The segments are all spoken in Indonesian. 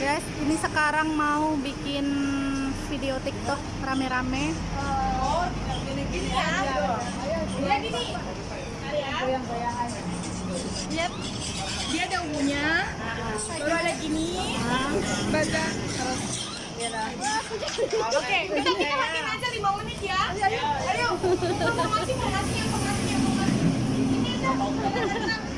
Guys ini sekarang mau bikin video tiktok rame-rame Lihat, dia ada ungunya, baru ada gini, baga, terus Oke, kita matiin aja 5 menit ya. Ayo, ayo. Informasi, informasi, informasi, informasi. Ini aja.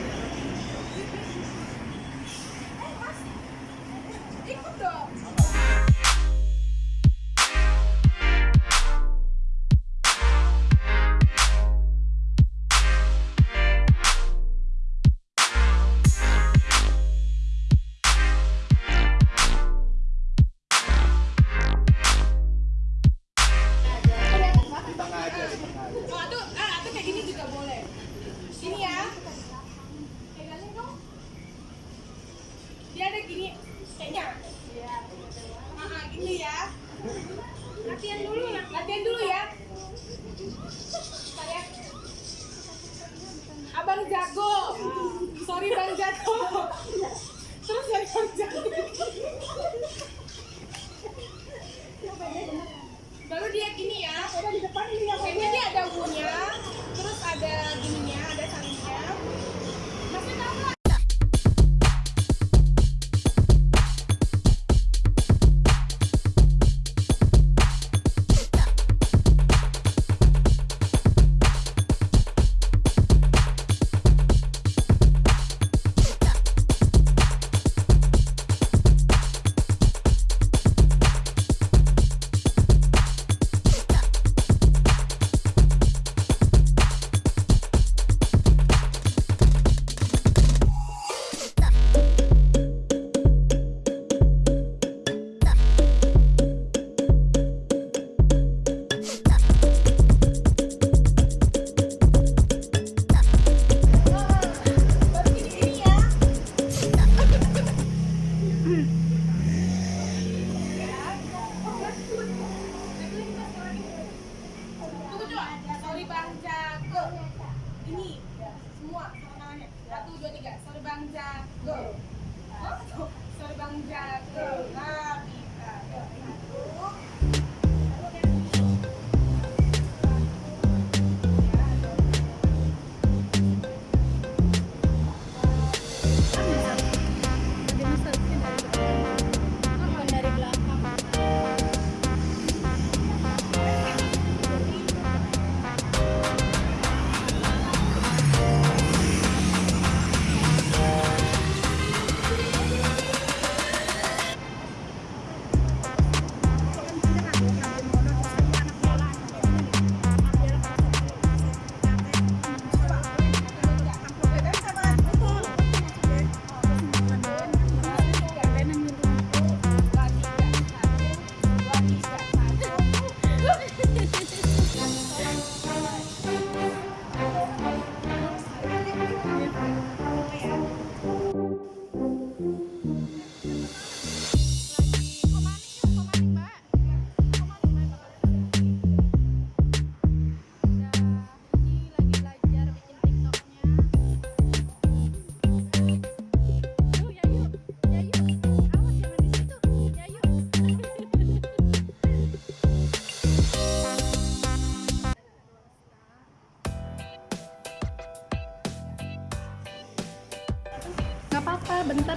Latihan dulu ya. Ya. Abang jago. Sorry Bang jago. Terus dari Bang jago. Bang Jago. Nah, bisa.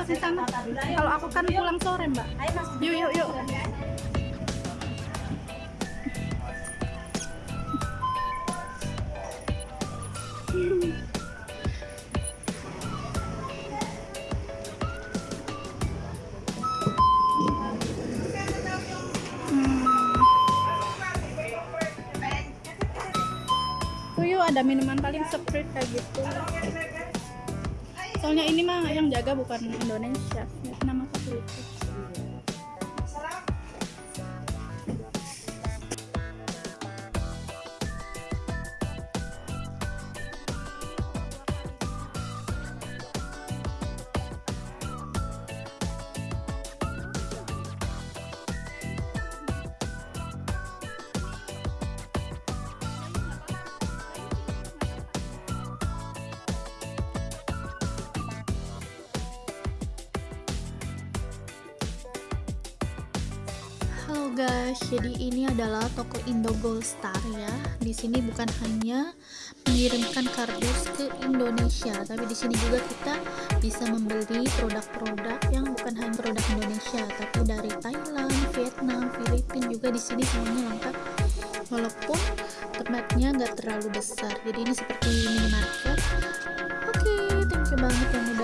Di sana. Kalau aku kan pulang sore, Mbak. Yuk, yuk, yuk. Hmm. Yuk ada minuman paling sprite kayak gitu. Soalnya ini mah yang jaga bukan Indonesia, Vietnam atau guys, jadi ini adalah toko Indo Gold Star ya. Di sini bukan hanya mengirimkan kardus ke Indonesia, tapi di sini juga kita bisa membeli produk-produk yang bukan hanya produk Indonesia, tapi dari Thailand, Vietnam, Filipina juga di sini semuanya lengkap. Walaupun tempatnya nggak terlalu besar, jadi ini seperti minimarket. Oke, thank you banget yang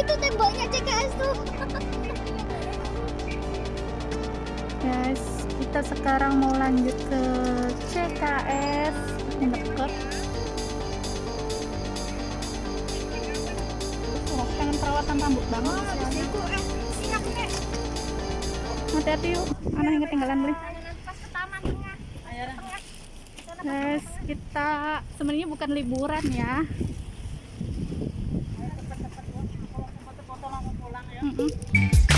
Itu temboknya CKS tuh. Guys, kita sekarang mau lanjut ke CKS deket. Oh, pengen perawatan rambut banget. Hati-hati yuk, anak yang ketinggalan beli. Guys, kita sebenarnya bukan liburan ya. Uhum.